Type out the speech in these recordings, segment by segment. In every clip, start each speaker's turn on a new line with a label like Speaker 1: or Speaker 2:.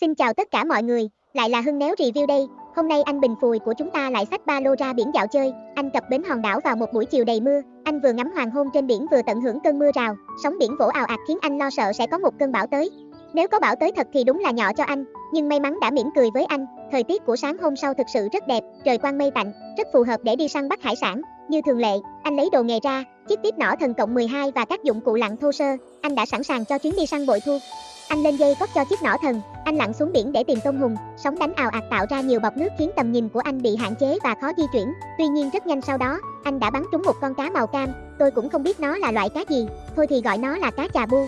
Speaker 1: Xin chào tất cả mọi người, lại là Hưng Néo Review đây. Hôm nay anh Bình Phùi của chúng ta lại xách ba lô ra biển dạo chơi. Anh cập bến hòn đảo vào một buổi chiều đầy mưa. Anh vừa ngắm hoàng hôn trên biển vừa tận hưởng cơn mưa rào. Sóng biển vỗ ào ạt khiến anh lo sợ sẽ có một cơn bão tới. Nếu có bão tới thật thì đúng là nhỏ cho anh, nhưng may mắn đã mỉm cười với anh. Thời tiết của sáng hôm sau thực sự rất đẹp, trời quang mây tạnh, rất phù hợp để đi săn bắt hải sản. Như thường lệ, anh lấy đồ nghề ra, chiếc tiếp nỏ thần cộng 12 và các dụng cụ lặn thô sơ. Anh đã sẵn sàng cho chuyến đi săn bội thu. Anh lên dây cót cho chiếc nỏ thần, anh lặn xuống biển để tìm tôm hùm, sóng đánh ào ạt tạo ra nhiều bọt nước khiến tầm nhìn của anh bị hạn chế và khó di chuyển. Tuy nhiên rất nhanh sau đó, anh đã bắn trúng một con cá màu cam, tôi cũng không biết nó là loại cá gì, thôi thì gọi nó là cá chà bu.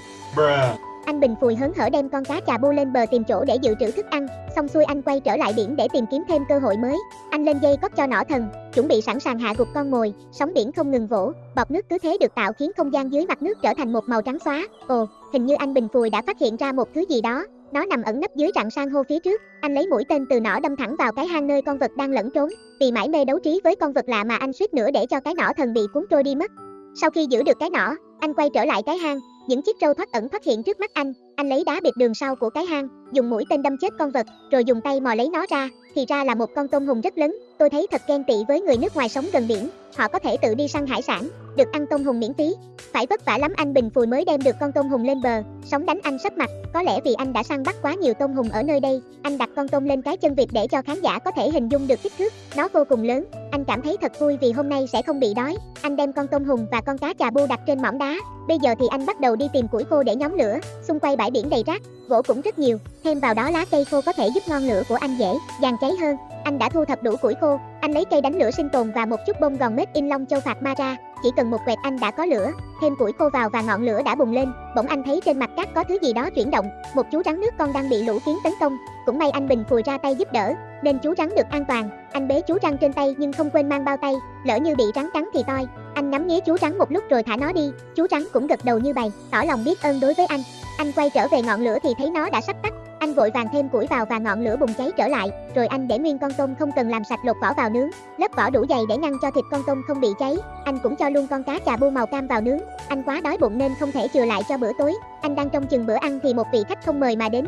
Speaker 1: Anh Bình Phùi hớn hở đem con cá chà bu lên bờ tìm chỗ để dự trữ thức ăn, xong xuôi anh quay trở lại biển để tìm kiếm thêm cơ hội mới. Anh lên dây cót cho nỏ thần, chuẩn bị sẵn sàng hạ gục con mồi, sóng biển không ngừng vỗ, bọt nước cứ thế được tạo khiến không gian dưới mặt nước trở thành một màu trắng xóa. Ồ, hình như anh Bình Phùi đã phát hiện ra một thứ gì đó, nó nằm ẩn nấp dưới rặng san hô phía trước. Anh lấy mũi tên từ nỏ đâm thẳng vào cái hang nơi con vật đang lẫn trốn. Vì mãi mê đấu trí với con vật lạ mà anh suýt nữa để cho cái nỏ thần bị cuốn trôi đi mất. Sau khi giữ được cái nỏ, anh quay trở lại cái hang, những chiếc trâu thoát ẩn thoát hiện trước mắt anh, anh lấy đá bịt đường sau của cái hang, dùng mũi tên đâm chết con vật, rồi dùng tay mò lấy nó ra, thì ra là một con tôm hùm rất lớn. Tôi thấy thật ghen tị với người nước ngoài sống gần biển, họ có thể tự đi săn hải sản, được ăn tôm hùm miễn phí. Phải vất vả lắm anh Bình Phùi mới đem được con tôm hùm lên bờ, sóng đánh anh sắp mặt, có lẽ vì anh đã săn bắt quá nhiều tôm hùm ở nơi đây. Anh đặt con tôm lên cái chân vịt để cho khán giả có thể hình dung được kích thước, nó vô cùng lớn. Anh cảm thấy thật vui vì hôm nay sẽ không bị đói. Anh đem con tôm hùm và con cá chà bu đặt trên mỏm đá. Bây giờ thì anh bắt đầu đi tìm củi khô để nhóm lửa, xung quanh bãi biển đầy rác, gỗ cũng rất nhiều, thêm vào đó lá cây khô có thể giúp ngọn lửa của anh dễ dàn cháy hơn. Anh đã thu thập đủ củi khô, anh lấy cây đánh lửa sinh tồn và một chút bông gòn mết in long châu phạt ma ra, chỉ cần một quẹt anh đã có lửa, thêm củi khô vào và ngọn lửa đã bùng lên, bỗng anh thấy trên mặt cát có thứ gì đó chuyển động, một chú rắn nước con đang bị lũ kiến tấn công, cũng may anh Bình phùi ra tay giúp đỡ, nên chú rắn được an toàn, anh bế chú rắn trên tay nhưng không quên mang bao tay, lỡ như bị rắn cắn thì toi. Anh ngắm nghía chú rắn một lúc rồi thả nó đi, chú rắn cũng gật đầu như bày, tỏ lòng biết ơn đối với anh. Anh quay trở về ngọn lửa thì thấy nó đã sắp tắt, anh vội vàng thêm củi vào và ngọn lửa bùng cháy trở lại, rồi anh để nguyên con tôm không cần làm sạch lột vỏ vào nướng, lớp vỏ đủ dày để ngăn cho thịt con tôm không bị cháy. Anh cũng cho luôn con cá chà bu màu cam vào nướng. Anh quá đói bụng nên không thể chừa lại cho bữa tối. Anh đang trong chừng bữa ăn thì một vị khách không mời mà đến.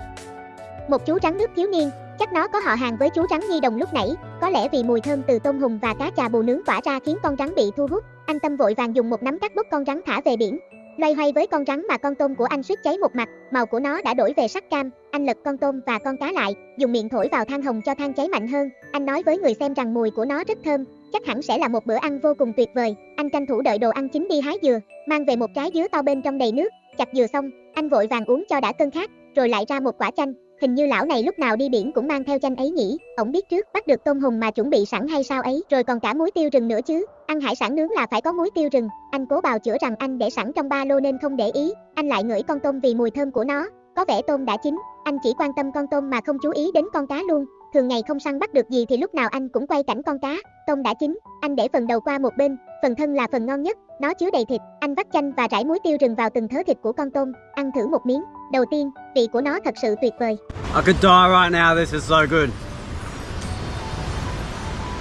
Speaker 1: Một chú rắn nước thiếu niên, chắc nó có họ hàng với chú rắn nhi đồng lúc nãy, có lẽ vì mùi thơm từ tôm hùm và cá chà bù nướng tỏa ra khiến con rắn bị thu hút. Anh Tâm vội vàng dùng một nắm cắt bốc con rắn thả về biển, Loay hoay với con rắn mà con tôm của anh suýt cháy một mặt, màu của nó đã đổi về sắc cam, anh lật con tôm và con cá lại, dùng miệng thổi vào than hồng cho than cháy mạnh hơn. Anh nói với người xem rằng mùi của nó rất thơm, chắc hẳn sẽ là một bữa ăn vô cùng tuyệt vời. Anh tranh thủ đợi đồ ăn chín đi hái dừa, mang về một trái dứa to bên trong đầy nước, chặt dừa xong, anh vội vàng uống cho đã cơn khát, rồi lại ra một quả chanh. Hình như lão này lúc nào đi biển cũng mang theo chanh ấy nhỉ, ổng biết trước bắt được tôm hùm mà chuẩn bị sẵn hay sao ấy, rồi còn cả muối tiêu rừng nữa chứ. Ăn hải sản nướng là phải có muối tiêu rừng, anh cố bào chữa rằng anh để sẵn trong ba lô nên không để ý, anh lại ngửi con tôm vì mùi thơm của nó, có vẻ tôm đã chín, anh chỉ quan tâm con tôm mà không chú ý đến con cá luôn. Thường ngày không săn bắt được gì thì lúc nào anh cũng quay cảnh con cá, tôm đã chín, anh để phần đầu qua một bên, phần thân là phần ngon nhất, nó chứa đầy thịt, anh vắt chanh và rải muối tiêu rừng vào từng thớ thịt của con tôm, ăn thử một miếng. Đầu tiên, vị của nó thật sự tuyệt vời.
Speaker 2: I could die right now, this is so good.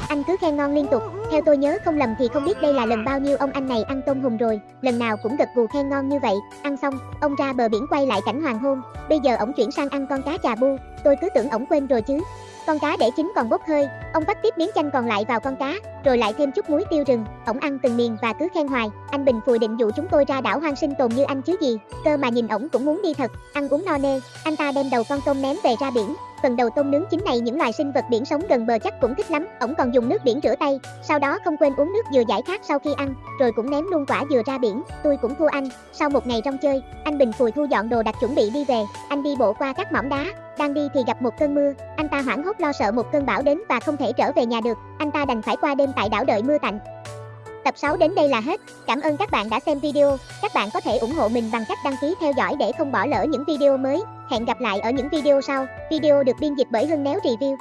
Speaker 1: Anh cứ khen ngon liên tục, theo tôi nhớ không lầm thì không biết đây là lần bao nhiêu ông anh này ăn tôm hùm rồi, lần nào cũng gật gù khen ngon như vậy. Ăn xong, ông ra bờ biển quay lại cảnh hoàng hôn, bây giờ ổng chuyển sang ăn con cá chà bu, tôi cứ tưởng ổng quên rồi chứ. Con cá để chín còn bốc hơi, ông vắt tiếp miếng chanh còn lại vào con cá, rồi lại thêm chút muối tiêu rừng. Ổng ăn từng miền và cứ khen hoài. Anh Bình Phùi định dụ chúng tôi ra đảo hoang sinh tồn như anh chứ gì. Cơ mà nhìn ổng cũng muốn đi thật, ăn uống no nê. Anh ta đem đầu con tôm ném về ra biển. Phần đầu tôm nướng chín này những loài sinh vật biển sống gần bờ chắc cũng thích lắm. Ổng còn dùng nước biển rửa tay, sau đó không quên uống nước dừa giải khát sau khi ăn, rồi cũng ném luôn quả dừa ra biển. Tôi cũng thua anh. Sau một ngày trong chơi, anh Bình Phùi thu dọn đồ đặt chuẩn bị đi về. Anh đi bộ qua các mỏm đá, đang đi thì gặp một cơn mưa, anh ta hoảng hốt lo sợ một cơn bão đến và không thể trở về nhà được, anh ta đành phải qua đêm tại đảo đợi mưa tạnh. Tập 6 đến đây là hết. Cảm ơn các bạn đã xem video. Các bạn có thể ủng hộ mình bằng cách đăng ký theo dõi để không bỏ lỡ những video mới. Hẹn gặp lại ở những video sau. Video được biên dịch bởi Hưng Néo Review.